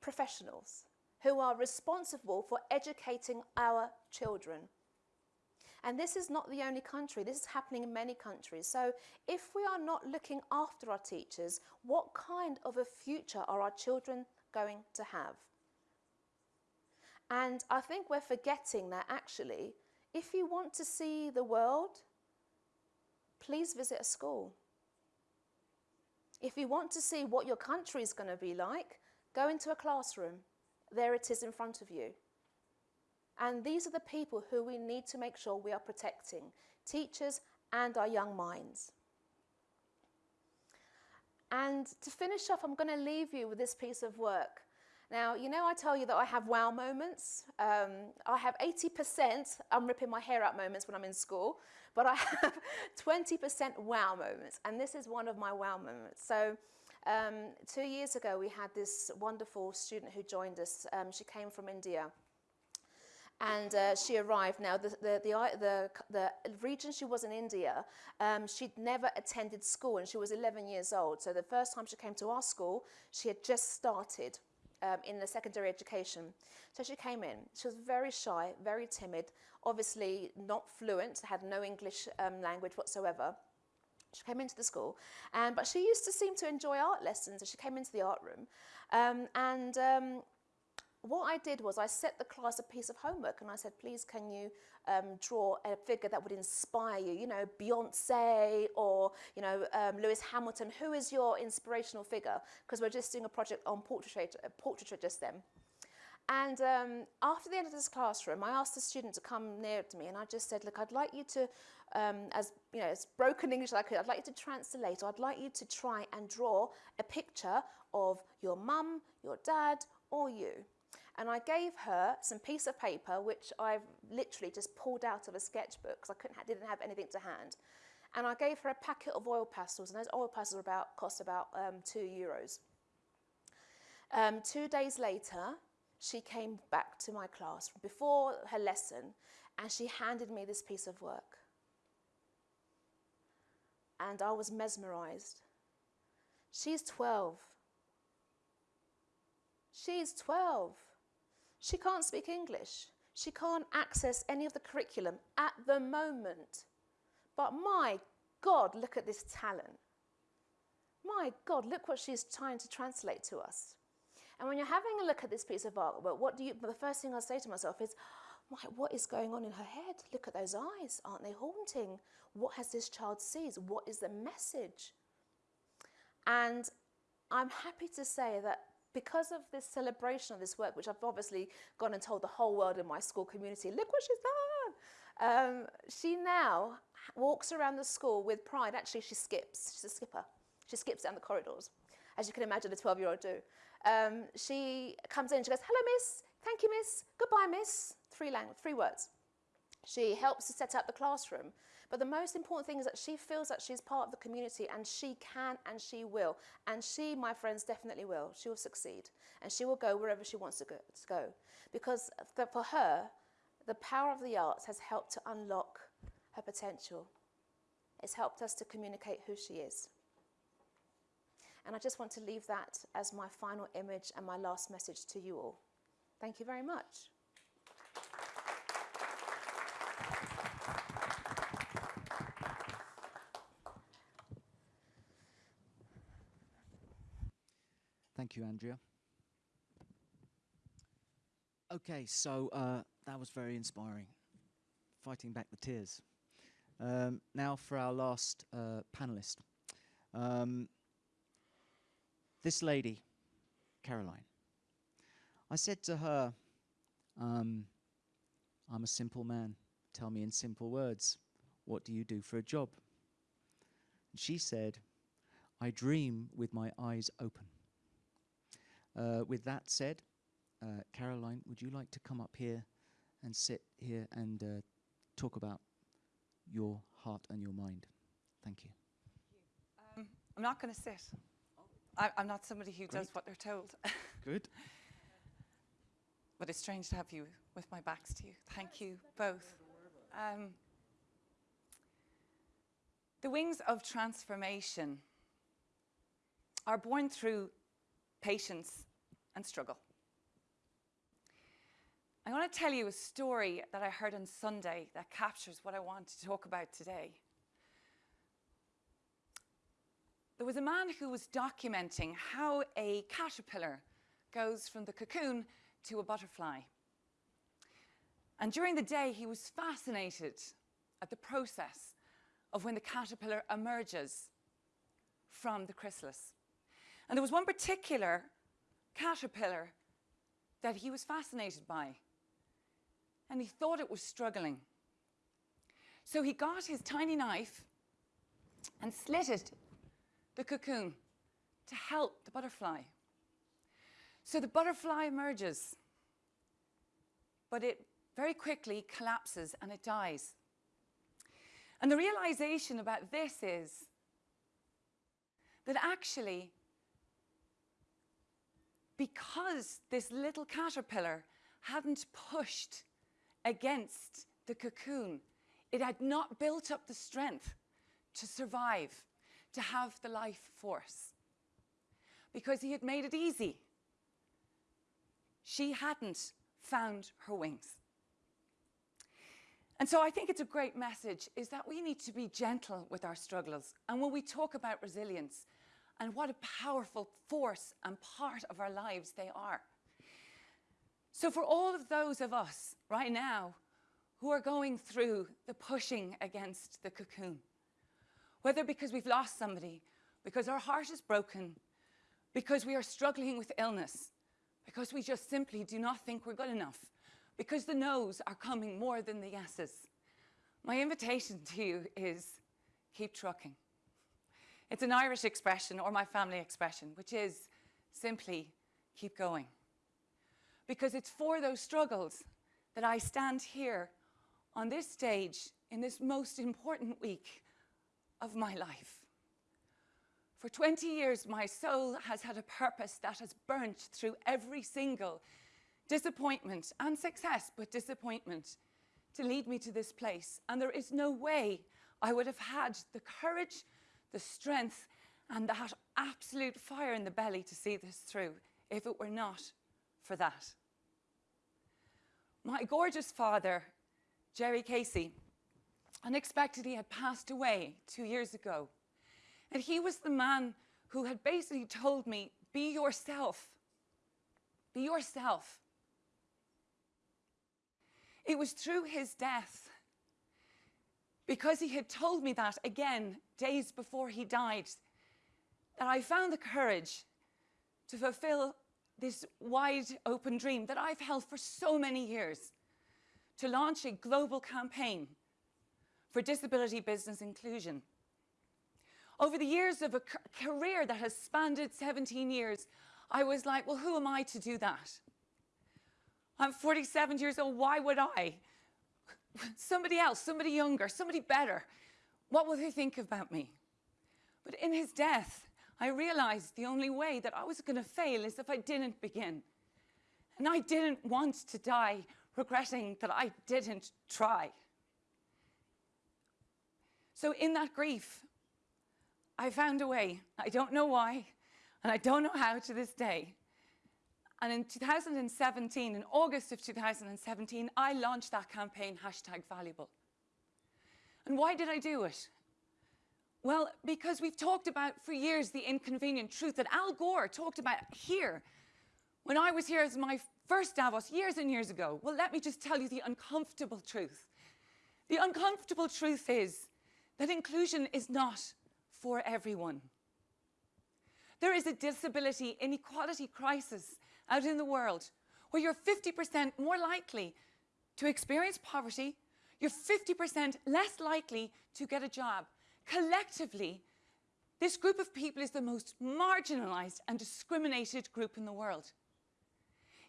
[SPEAKER 7] professionals who are responsible for educating our children. And this is not the only country, this is happening in many countries. So if we are not looking after our teachers, what kind of a future are our children going to have? And I think we're forgetting that actually, if you want to see the world, please visit a school. If you want to see what your country is going to be like, go into a classroom. There it is in front of you. And these are the people who we need to make sure we are protecting teachers and our young minds. And to finish off, I'm going to leave you with this piece of work. Now, you know I tell you that I have wow moments. Um, I have 80% I'm ripping my hair out moments when I'm in school, but I have 20% wow moments, and this is one of my wow moments. So um, two years ago, we had this wonderful student who joined us. Um, she came from India. And uh, she arrived. Now, the, the, the, the, the region she was in India, um, she'd never attended school, and she was 11 years old. So the first time she came to our school, she had just started um, in the secondary education. So she came in. She was very shy, very timid, obviously not fluent, had no English um, language whatsoever. She came into the school, um, but she used to seem to enjoy art lessons. So she came into the art room, um, and um, what I did was I set the class a piece of homework and I said, please can you um, draw a figure that would inspire you, you know, Beyonce or, you know, um, Lewis Hamilton. Who is your inspirational figure? Because we're just doing a project on portraiture, uh, portraiture just then. And um, after the end of this classroom, I asked the student to come near to me and I just said, look, I'd like you to, um, as, you know, as broken English as I could, I'd like you to translate or I'd like you to try and draw a picture of your mum, your dad, or you. And I gave her some piece of paper, which I've literally just pulled out of a sketchbook because I couldn't, didn't have anything to hand. And I gave her a packet of oil pastels, and those oil pastels about, cost about um, two euros. Um, two days later, she came back to my class before her lesson, and she handed me this piece of work. And I was mesmerized. She's 12. She's 12. She can't speak English. She can't access any of the curriculum at the moment. But my God, look at this talent. My God, look what she's trying to translate to us. And when you're having a look at this piece of artwork, what do you, the first thing I say to myself is, oh "My, what is going on in her head? Look at those eyes. Aren't they haunting? What has this child sees? What is the message? And I'm happy to say that because of this celebration of this work, which I've obviously gone and told the whole world in my school community, look what she's done. Um, she now walks around the school with pride. Actually, she skips. She's a skipper. She skips down the corridors, as you can imagine a 12-year-old do. Um, she comes in, she goes, hello, miss. Thank you, miss. Goodbye, miss. Three, three words. She helps to set up the classroom. But the most important thing is that she feels that she's part of the community and she can and she will. And she, my friends, definitely will. She will succeed. And she will go wherever she wants to go. To go. Because for her, the power of the arts has helped to unlock her potential. It's helped us to communicate who she is. And I just want to leave that as my final image and my last message to you all. Thank you very much.
[SPEAKER 1] Thank you, Andria. Okay, so uh, that was very inspiring. Fighting back the tears. Um, now for our last uh, panelist. Um, this lady, Caroline. I said to her, um, I'm a simple man. Tell me in simple words, what do you do for a job? And she said, I dream with my eyes open. Uh, with that said, uh, Caroline, would you like to come up here and sit here and uh, talk about your heart and your mind? Thank you.
[SPEAKER 8] Um, I'm not going to sit. I, I'm not somebody who does what they're told.
[SPEAKER 1] Good.
[SPEAKER 8] but it's strange to have you with my backs to you. Thank you both. Um, the wings of transformation are born through patience and struggle. I want to tell you a story that I heard on Sunday that captures what I want to talk about today. There was a man who was documenting how a caterpillar goes from the cocoon to a butterfly. And during the day, he was fascinated at the process of when the caterpillar emerges from the chrysalis. And there was one particular caterpillar that he was fascinated by. And he thought it was struggling. So he got his tiny knife and slitted the cocoon to help the butterfly. So the butterfly emerges, but it very quickly collapses and it dies. And the realization about this is that actually, because this little caterpillar hadn't pushed against the cocoon, it had not built up the strength to survive, to have the life force. Because he had made it easy. She hadn't found her wings. And so I think it's a great message is that we need to be gentle with our struggles. And when we talk about resilience and what a powerful force and part of our lives they are. So for all of those of us right now who are going through the pushing against the cocoon, whether because we've lost somebody, because our heart is broken, because we are struggling with illness, because we just simply do not think we're good enough, because the no's are coming more than the yeses. My invitation to you is keep trucking. It's an Irish expression or my family expression, which is simply keep going. Because it's for those struggles that I stand here on this stage in this most important week of my life. For 20 years, my soul has had a purpose that has burnt through every single disappointment and success, but disappointment to lead me to this place. And there is no way I would have had the courage, the strength, and that absolute fire in the belly to see this through if it were not for that. My gorgeous father, Jerry Casey, unexpectedly had passed away two years ago. And he was the man who had basically told me, be yourself. be yourself. It was through his death, because he had told me that again days before he died, that I found the courage to fulfill this wide open dream that I've held for so many years to launch a global campaign for disability business inclusion. Over the years of a career that has spanned 17 years, I was like, well, who am I to do that? I'm 47 years old, why would I? Somebody else, somebody younger, somebody better. What will they think about me? But in his death, I realized the only way that I was going to fail is if I didn't begin. And I didn't want to die regretting that I didn't try. So in that grief, I found a way. I don't know why, and I don't know how to this day. And in 2017, in August of 2017, I launched that campaign, hashtag valuable. And why did I do it? Well, because we've talked about for years the inconvenient truth that Al Gore talked about here when I was here as my first Davos years and years ago. Well, let me just tell you the uncomfortable truth. The uncomfortable truth is that inclusion is not for everyone. There is a disability inequality crisis out in the world where you're 50% more likely to experience poverty, you're 50% less likely to get a job. Collectively, this group of people is the most marginalized and discriminated group in the world.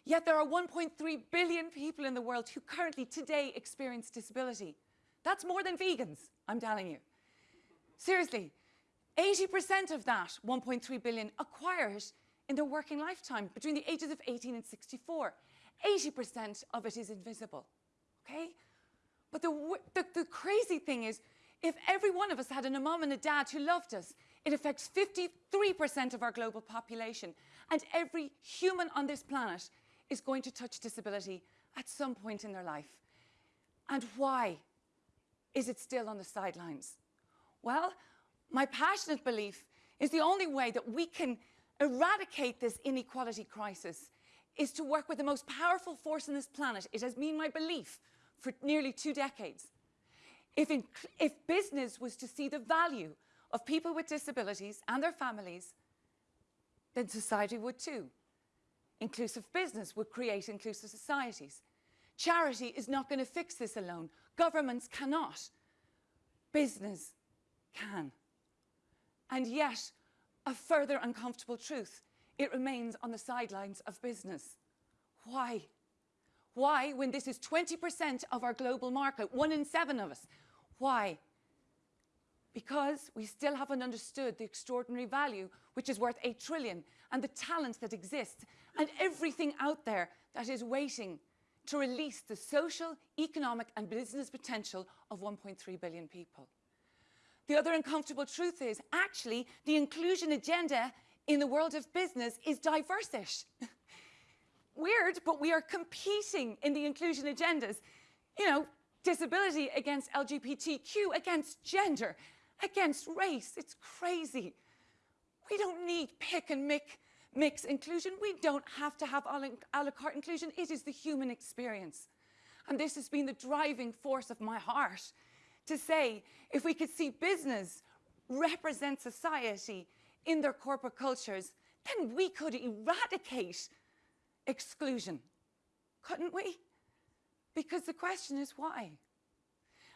[SPEAKER 8] Yet there are 1.3 billion people in the world who currently today experience disability. That's more than vegans, I'm telling you. Seriously, 80% of that 1.3 billion acquire it in their working lifetime between the ages of 18 and 64. 80% of it is invisible, okay? But the, the, the, crazy thing is, if every one of us had a mom and a dad who loved us, it affects 53% of our global population. And every human on this planet is going to touch disability at some point in their life. And why is it still on the sidelines? Well, my passionate belief is the only way that we can eradicate this inequality crisis is to work with the most powerful force on this planet. It has been my belief for nearly two decades. If, in, if business was to see the value of people with disabilities and their families, then society would too. Inclusive business would create inclusive societies. Charity is not going to fix this alone. Governments cannot. Business can. And yet, a further uncomfortable truth, it remains on the sidelines of business. Why? Why, when this is 20% of our global market, one in seven of us? Why? Because we still haven't understood the extraordinary value, which is worth 8 trillion, and the talent that exists, and everything out there that is waiting to release the social, economic, and business potential of 1.3 billion people. The other uncomfortable truth is actually the inclusion agenda in the world of business is diverse-ish. Weird, but we are competing in the inclusion agendas. You know, disability against LGBTQ, against gender, against race. It's crazy. We don't need pick and mix, mix inclusion. We don't have to have a la carte inclusion. It is the human experience. And this has been the driving force of my heart to say if we could see business represent society in their corporate cultures, then we could eradicate exclusion, couldn't we? Because the question is why?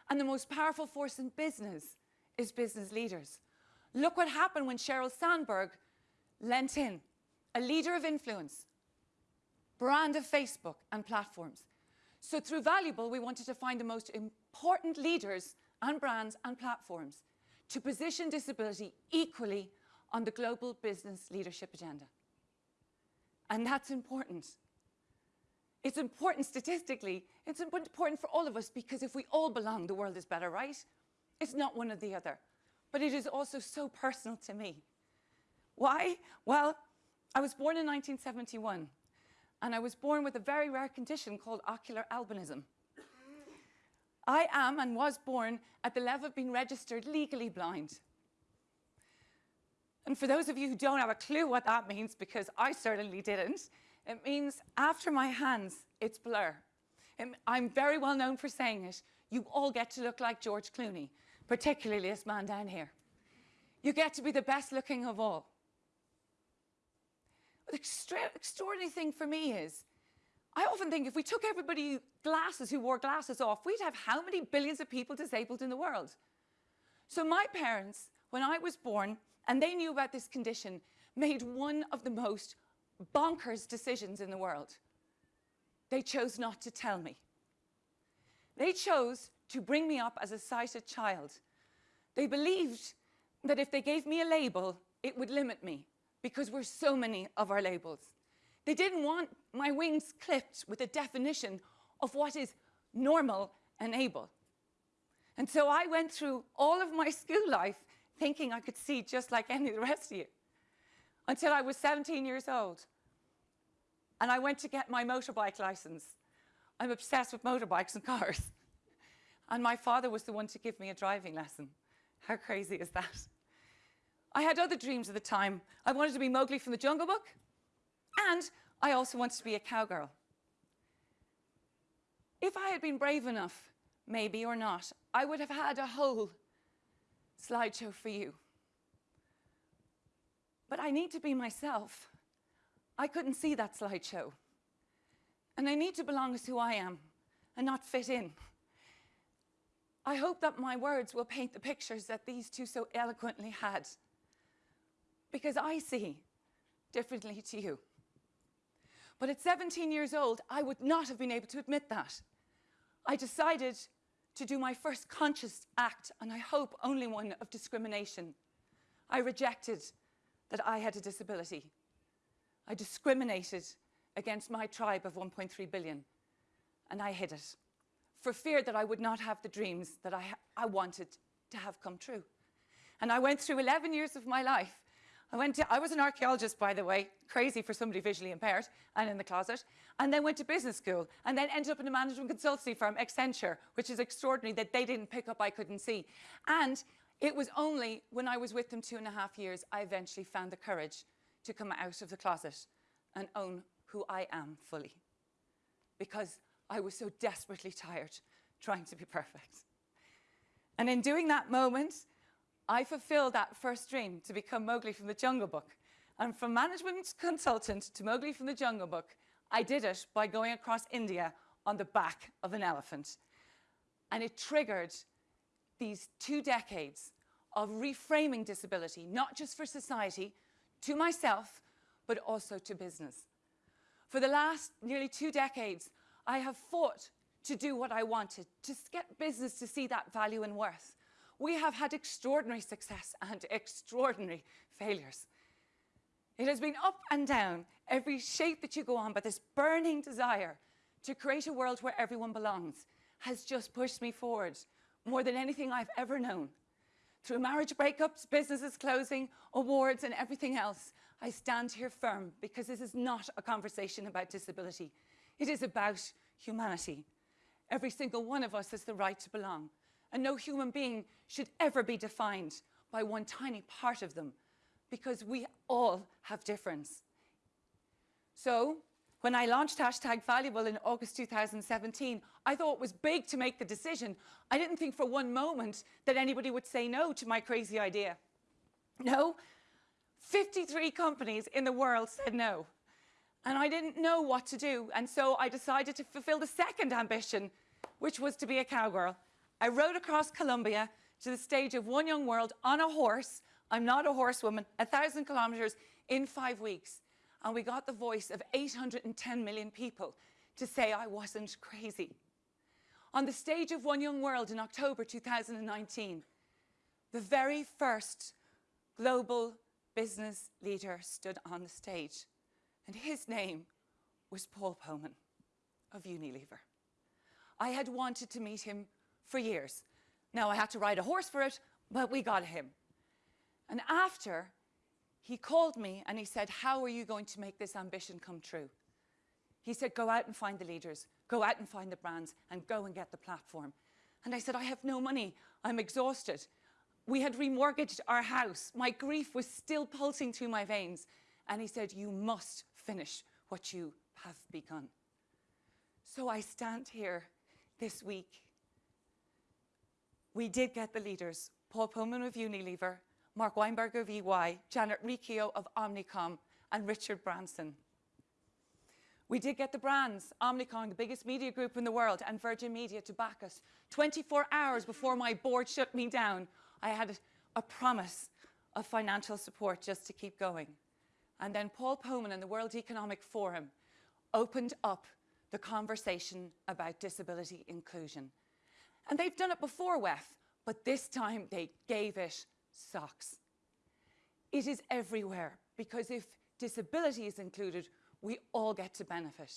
[SPEAKER 8] And the most powerful force in business is business leaders. Look what happened when Sheryl Sandberg lent in, a leader of influence, brand of Facebook and platforms. So through Valuable, we wanted to find the most important leaders and brands and platforms to position disability equally on the global business leadership agenda. And that's important. It's important statistically. It's important for all of us because if we all belong, the world is better, right? It's not one or the other. But it is also so personal to me. Why? Well, I was born in 1971 and I was born with a very rare condition called ocular albinism. I am and was born at the level of being registered legally blind. And for those of you who don't have a clue what that means, because I certainly didn't, It means after my hands, it's blur. And I'm very well known for saying it. You all get to look like George Clooney, particularly this man down here. You get to be the best looking of all. The extra- extraordinary thing for me is, I often think if we took everybody glasses who wore glasses off, we'd have how many billions of people disabled in the world? So my parents, when I was born, and they knew about this condition, made one of the most bonkers decisions in the world. They chose not to tell me. They chose to bring me up as a sighted child. They believed that if they gave me a label, it would limit me because we're so many of our labels. They didn't want my wings clipped with a definition of what is normal and able. And so I went through all of my school life thinking I could see just like any of the rest of you until I was 17 years old. And I went to get my motorbike license. I'm obsessed with motorbikes and cars. And my father was the one to give me a driving lesson. How crazy is that? I had other dreams at the time. I wanted to be Mowgli from the Jungle Book, and I also wanted to be a cowgirl. If I had been brave enough, maybe or not, I would have had a whole slideshow for you. But I need to be myself. I couldn't see that slideshow. And I need to belong as who I am and not fit in. I hope that my words will paint the pictures that these two so eloquently had. Because I see differently to you. But at 17 years old, I would not have been able to admit that. I decided to do my first conscious act, and I hope only one of discrimination. I rejected that I had a disability. I discriminated against my tribe of 1.3 billion, and I hid it for fear that I would not have the dreams that I, I wanted to have come true. And I went through 11 years of my life. I, went to, I was an archaeologist, by the way, crazy for somebody visually impaired and in the closet, and then went to business school, and then ended up in a management consultancy firm, Accenture, which is extraordinary that they didn't pick up I couldn't see. And it was only when I was with them two and a half years, I eventually found the courage to come out of the closet and own who I am fully. Because I was so desperately tired trying to be perfect. And in doing that moment, I fulfilled that first dream to become Mowgli from the Jungle Book. And from management consultant to Mowgli from the Jungle Book, I did it by going across India on the back of an elephant. And it triggered these two decades of reframing disability, not just for society, to myself, but also to business. For the last nearly two decades, I have fought to do what I wanted, to get business to see that value and worth. We have had extraordinary success and extraordinary failures. It has been up and down, every shape that you go on, but this burning desire to create a world where everyone belongs has just pushed me forward more than anything I've ever known. Through marriage breakups, businesses closing, awards, and everything else, I stand here firm because this is not a conversation about disability. It is about humanity. Every single one of us has the right to belong, and no human being should ever be defined by one tiny part of them, because we all have difference. So, when I launched hashtag valuable in August 2017, I thought it was big to make the decision. I didn't think for one moment that anybody would say no to my crazy idea. No, 53 companies in the world said no. And I didn't know what to do. And so I decided to fulfill the second ambition, which was to be a cowgirl. I rode across Colombia to the stage of One Young World on a horse. I'm not a horsewoman, a thousand kilometers in five weeks. And we got the voice of 810 million people to say I wasn't crazy. On the stage of One Young World in October 2019, the very first global business leader stood on the stage and his name was Paul Polman of Unilever. I had wanted to meet him for years. Now I had to ride a horse for it, but we got him. And after, he called me and he said, how are you going to make this ambition come true? He said, go out and find the leaders, go out and find the brands, and go and get the platform. And I said, I have no money. I'm exhausted. We had remortgaged our house. My grief was still pulsing through my veins. And he said, you must finish what you have begun. So I stand here this week. We did get the leaders Paul Polman of Unilever, Mark Weinberg of EY, Janet Riccio of Omnicom, and Richard Branson. We did get the brands, Omnicom, the biggest media group in the world, and Virgin Media to back us. 24 hours before my board shut me down, I had a, a promise of financial support just to keep going. And then Paul Polman and the World Economic Forum opened up the conversation about disability inclusion. And they've done it before, WEF, but this time they gave it socks. It is everywhere because if disability is included, we all get to benefit.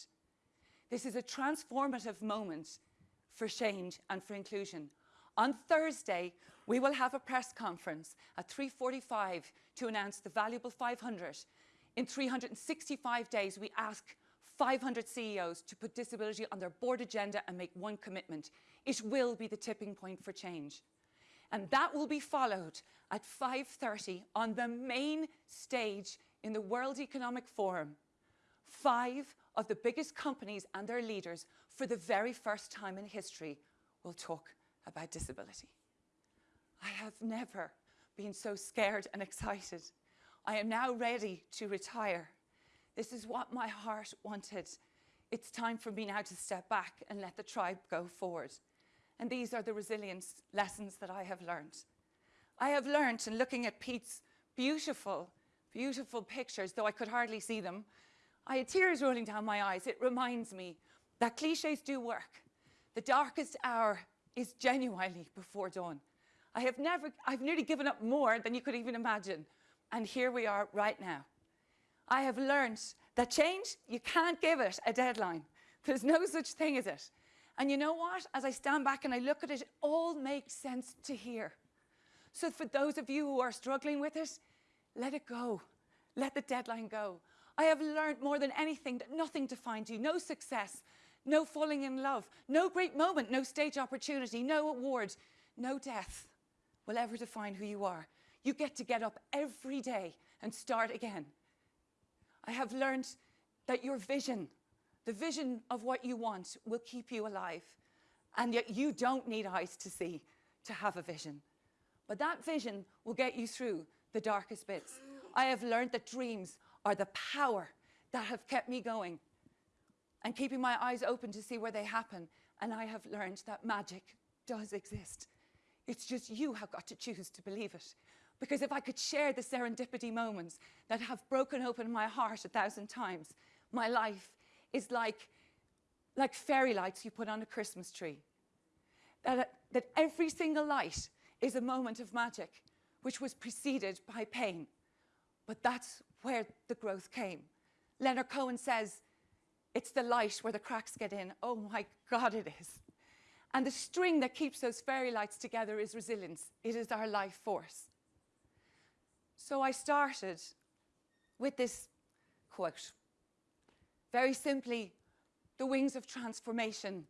[SPEAKER 8] This is a transformative moment for change and for inclusion. On Thursday, we will have a press conference at 3.45 to announce the valuable 500. In 365 days, we ask 500 CEOs to put disability on their board agenda and make one commitment. It will be the tipping point for change. And that will be followed at 5.30 on the main stage in the World Economic Forum. Five of the biggest companies and their leaders, for the very first time in history, will talk about disability. I have never been so scared and excited. I am now ready to retire. This is what my heart wanted. It's time for me now to step back and let the tribe go forward. And these are the resilience lessons that I have learned. I have learned in looking at Pete's beautiful, beautiful pictures, though I could hardly see them, I had tears rolling down my eyes. It reminds me that cliches do work. The darkest hour is genuinely before dawn. I have never, I've nearly given up more than you could even imagine. And here we are right now. I have learned that change, you can't give it a deadline. There's no such thing as it. And you know what? As I stand back and I look at it, it all makes sense to hear. So for those of you who are struggling with it, let it go. Let the deadline go. I have learned more than anything that nothing defines you. No success, no falling in love, no great moment, no stage opportunity, no award, no death will ever define who you are. You get to get up every day and start again. I have learned that your vision, the vision of what you want, will keep you alive. And yet you don't need eyes to see to have a vision. But that vision will get you through the darkest bits. I have learned that dreams are the power that have kept me going and keeping my eyes open to see where they happen. And I have learned that magic does exist. It's just you have got to choose to believe it. Because if I could share the serendipity moments that have broken open my heart a thousand times, my life is like, like fairy lights you put on a Christmas tree. That, that every single light is a moment of magic, which was preceded by pain. But that's where the growth came. Leonard Cohen says, it's the light where the cracks get in. Oh my God, it is. And the string that keeps those fairy lights together is resilience. It is our life force. So I started with this quote. Very simply, the wings of transformation